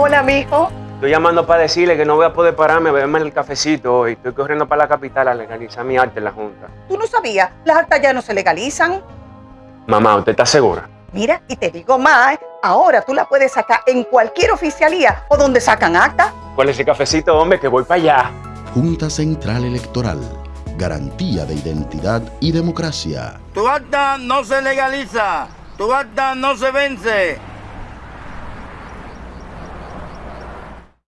Hola, mijo. Estoy llamando para decirle que no voy a poder pararme a beberme el cafecito hoy. Estoy corriendo para la capital a legalizar mi arte en la Junta. ¿Tú no sabías? Las actas ya no se legalizan. Mamá, ¿usted está segura? Mira, y te digo más, ahora tú la puedes sacar en cualquier oficialía o donde sacan acta. ¿Cuál es ese cafecito, hombre? Que voy para allá. Junta Central Electoral. Garantía de identidad y democracia. Tu acta no se legaliza. Tu acta no se vence.